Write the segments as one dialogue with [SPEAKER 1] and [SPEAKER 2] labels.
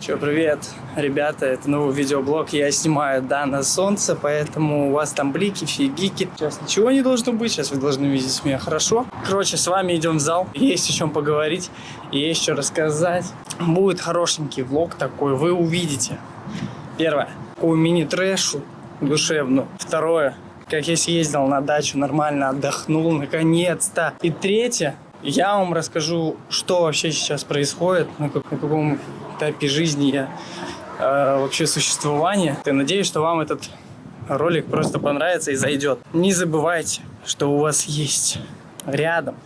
[SPEAKER 1] Че, привет, ребята, это новый видеоблог. Я снимаю, да, на солнце, поэтому у вас там блики, фигики. Сейчас ничего не должно быть, сейчас вы должны видеть меня хорошо. Короче, с вами идем в зал, есть о чем поговорить, есть что рассказать. Будет хорошенький влог такой, вы увидите. Первое, такую мини-трэшу душевную. Второе, как я съездил на дачу, нормально отдохнул, наконец-то. И третье, я вам расскажу, что вообще сейчас происходит, на, на каком этапе жизни я э, вообще существования. Я надеюсь, что вам этот ролик просто понравится и зайдет. Не забывайте, что у вас есть рядом,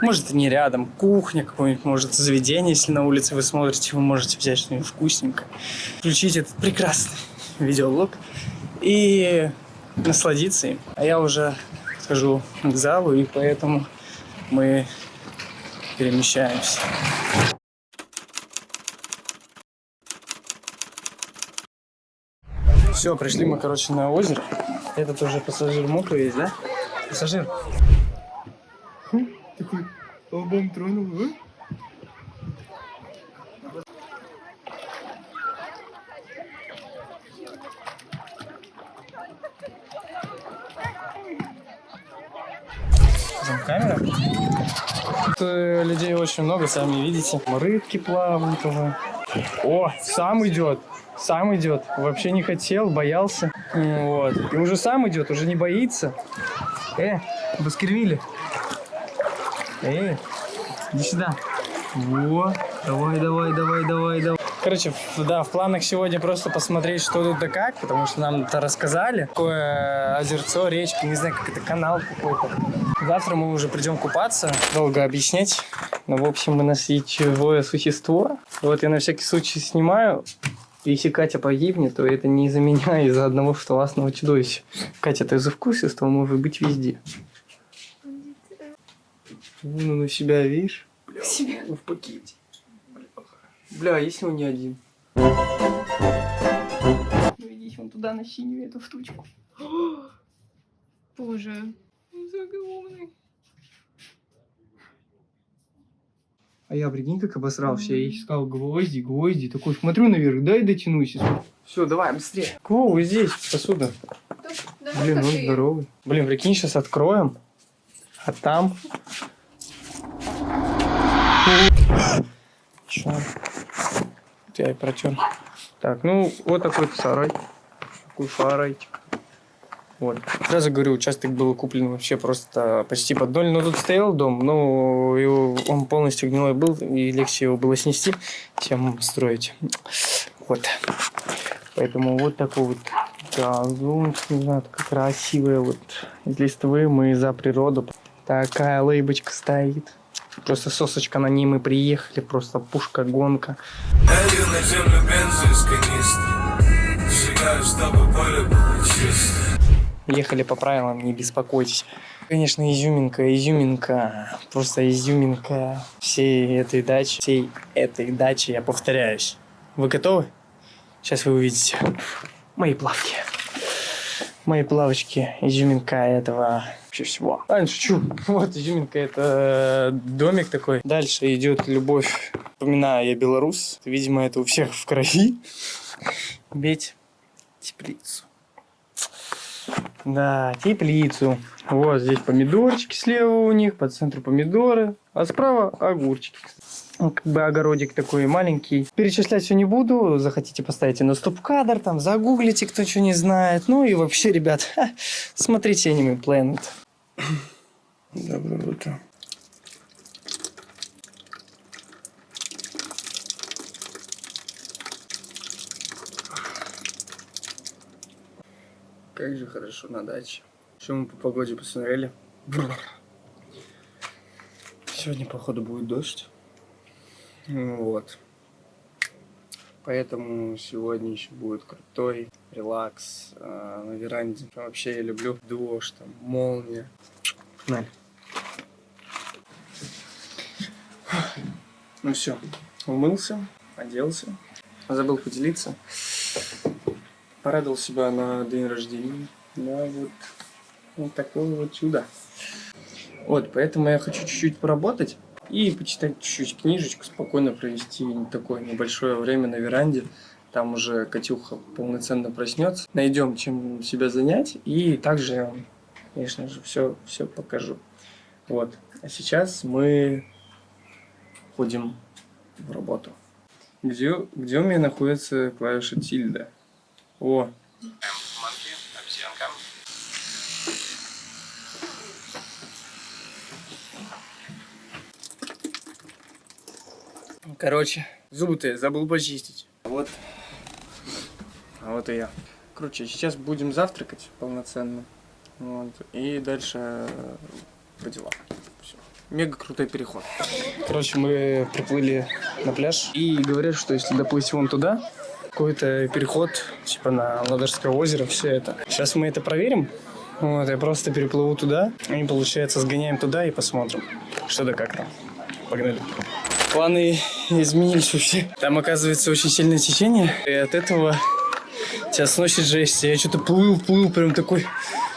[SPEAKER 1] может не рядом, кухня какое-нибудь, может заведение, если на улице вы смотрите, вы можете взять что-нибудь вкусненькое, включить этот прекрасный видеоблог и насладиться им. А я уже хожу к залу, и поэтому мы перемещаемся. Все, пришли мы, короче, на озеро. Этот уже пассажир мокрый есть, да? Пассажир. Такой лбом тронул, а? Камера. Тут э, людей очень много, сами видите. Рыбки плавают уже. О, сам идет. Сам идет. Вообще не хотел, боялся. Вот. И уже сам идет, уже не боится. Э, Баскервилли. Э, иди сюда. Во, давай, давай, давай, давай, давай. Короче, да, в планах сегодня просто посмотреть, что тут да как, потому что нам это рассказали. Такое озерцо, речка, не знаю, как это, канал какой-то. Завтра мы уже придем купаться. Долго объяснять. Но, в общем, у нас живое существо. Вот я на всякий случай снимаю. Если Катя погибнет, то это не из-за меня, а из-за одного штоласного чудовища. Катя, ты за вкус, что может быть везде. Вон он у себя, видишь? Бля, себя. в пакете. Бля, если он не один. Ну идите вон туда на синюю эту штучку.
[SPEAKER 2] Боже.
[SPEAKER 1] Загромный. А я, прикинь, как обосрался. Я искал гвозди, гвозди. Такой смотрю наверх, дай дотянусь. Все, давай, быстрее. Кво, вы здесь, посуда.
[SPEAKER 2] Да,
[SPEAKER 1] Блин, он здоровый. Блин, прикинь, сейчас откроем. А там... Чё? Я и протер. Так, ну, вот такой сарай. Такой сарайчик. Вот. Сразу говорю, участок был куплен вообще просто почти под ноль. Но тут стоял дом, но его, он полностью гнилой был, и легче его было снести, чем строить. Вот. Поэтому вот такой вот газон, не знаю, такая красивая вот из листвы. Мы за природу. Такая лейбочка стоит. Просто сосочка на ней мы приехали, просто
[SPEAKER 3] было чисто
[SPEAKER 1] Ехали по правилам, не беспокойтесь. Конечно, изюминка, изюминка, просто изюминка всей этой дачи, всей этой дачи, я повторяюсь. Вы готовы? Сейчас вы увидите мои плавки. Мои плавочки, изюминка этого вообще всего. А, шучу. Вот изюминка, это домик такой. Дальше идет любовь. Вспоминаю, я белорус. Видимо, это у всех в крови. Бить теплицу. Да, теплицу. Вот здесь помидорчики слева у них, по центру помидоры, а справа огурчики. Ну, как бы огородик такой маленький. Перечислять все не буду. Захотите поставите на стоп-кадр, там загуглите, кто что не знает. Ну и вообще, ребят, смотрите Anime Planet. Доброе утро. Как же хорошо на даче. Что мы по погоде посмотрели? Сегодня, походу, будет дождь. Вот. Поэтому сегодня еще будет крутой релакс э, на веранде. Вообще я люблю дождь, там, молния. Погнали. Ну все, умылся, оделся. Забыл поделиться. Порадовал себя на день рождения. Да, вот, вот такое вот чудо. Вот, поэтому я хочу чуть-чуть поработать. и почитать чуть-чуть книжечку, спокойно провести такое небольшое время на веранде. Там уже Катюха полноценно проснется. Найдем, чем себя занять. И также конечно же, все, все покажу. Вот. А сейчас мы ходим в работу. Где, где у меня находится клавиша тильда? О,
[SPEAKER 2] Манки, обезьянка.
[SPEAKER 1] Короче, зубы-то я забыл почистить. Вот. А вот и я. Короче, сейчас будем завтракать полноценно. Вот. И дальше э, по делам. Всё. Мега крутой переход. Короче, мы приплыли на пляж. И говорят, что если доплыть вон туда, какой-то переход, типа на Ладожское озеро, все это. Сейчас мы это проверим. Вот, я просто переплыву туда. И, получается, сгоняем туда и посмотрим, что да как там. Погнали. Планы изменились вообще. Там, оказывается, очень сильное течение. И от этого тебя сносит жесть. Я что-то плыл, плыл, прям такой...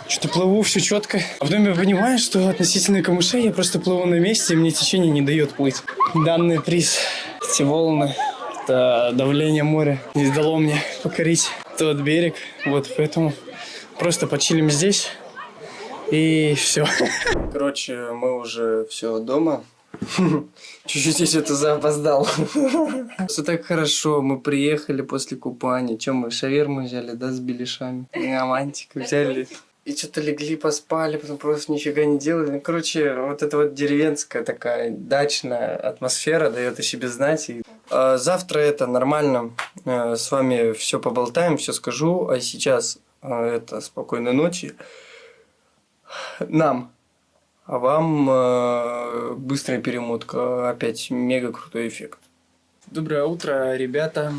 [SPEAKER 1] Что-то плыву, все четко. А потом я понимаю, что относительно камышей я просто плыву на месте, и мне течение не дает плыть. Данный приз, эти волны, это давление моря не дало мне покорить тот берег. Вот, поэтому просто почилим здесь. И все. Короче, мы уже все дома. Чуть-чуть я что-то запоздал. Все так хорошо, мы приехали после купания. Чем мы, шаверму взяли, да, с беляшами? Романтику взяли. И что-то легли, поспали, потом просто нифига не делали. Ну, короче, вот эта вот деревенская такая дачная атмосфера дает о себе знать. И, э, завтра это нормально. Э, с вами все поболтаем, все скажу. А сейчас э, это спокойной ночи. Нам. А вам э, быстрая перемотка. Опять мега крутой эффект. Доброе утро, ребята.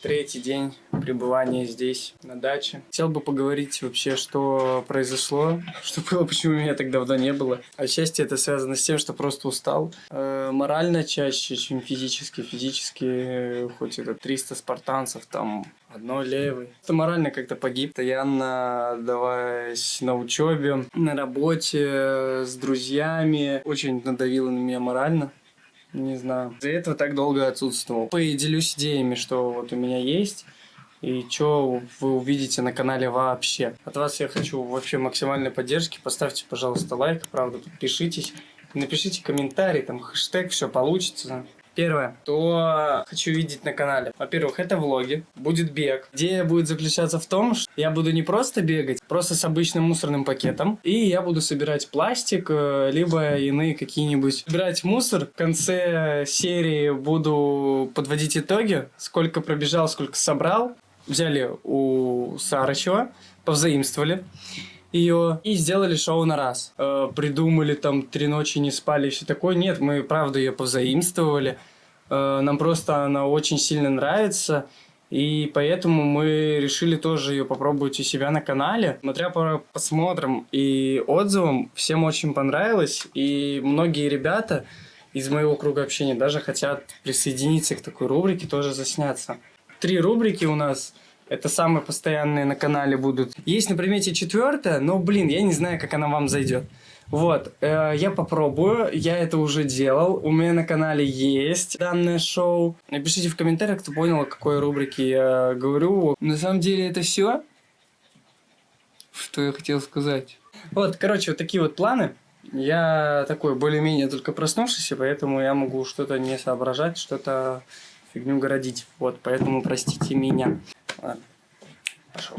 [SPEAKER 1] Третий день пребывания здесь, на даче. Хотел бы поговорить вообще, что произошло, что было, почему меня так давно не было. Отчасти это связано с тем, что просто устал. Э, морально чаще, чем физически. Физически, э, хоть это 300 спартанцев, там одно левый. Это морально как-то погиб. Постоянно отдаваясь на учебе, на работе, с друзьями. Очень надавило на меня морально. Не знаю. Из-за этого так долго отсутствовал. Поделюсь идеями, что вот у меня есть. И что вы увидите на канале вообще. От вас я хочу вообще максимальной поддержки. Поставьте, пожалуйста, лайк. Правда, подпишитесь. Напишите комментарий, там хэштег, все получится. Первое, что хочу видеть на канале. Во-первых, это влоги, будет бег. Идея будет заключаться в том, что я буду не просто бегать, просто с обычным мусорным пакетом, и я буду собирать пластик, э, либо иные какие-нибудь. Собирать мусор. В конце серии буду подводить итоги, сколько пробежал, сколько собрал. Взяли у Сарычева, повзаимствовали ее и сделали шоу на раз. Э, придумали там три ночи не спали и все такое. Нет, мы правда ее позаимствовали. Э, нам просто она очень сильно нравится. И поэтому мы решили тоже ее попробовать у себя на канале. Смотря по посмотрам и отзывам, всем очень понравилось. И многие ребята из моего круга общения даже хотят присоединиться к такой рубрике, тоже засняться. Три рубрики у нас – это самые постоянные на канале будут. Есть на примете четвертая, но, блин, я не знаю, как она вам зайдет. Вот, э, я попробую, я это уже делал, у меня на канале есть данное шоу. Напишите в комментариях, кто понял, о какой рубрике я говорю. На самом деле это все, что я хотел сказать. Вот, короче, вот такие вот планы. Я такой более-менее только проснувшийся, поэтому я могу что-то не соображать, что-то фигню городить. Вот, поэтому простите меня. Ладно, пошел.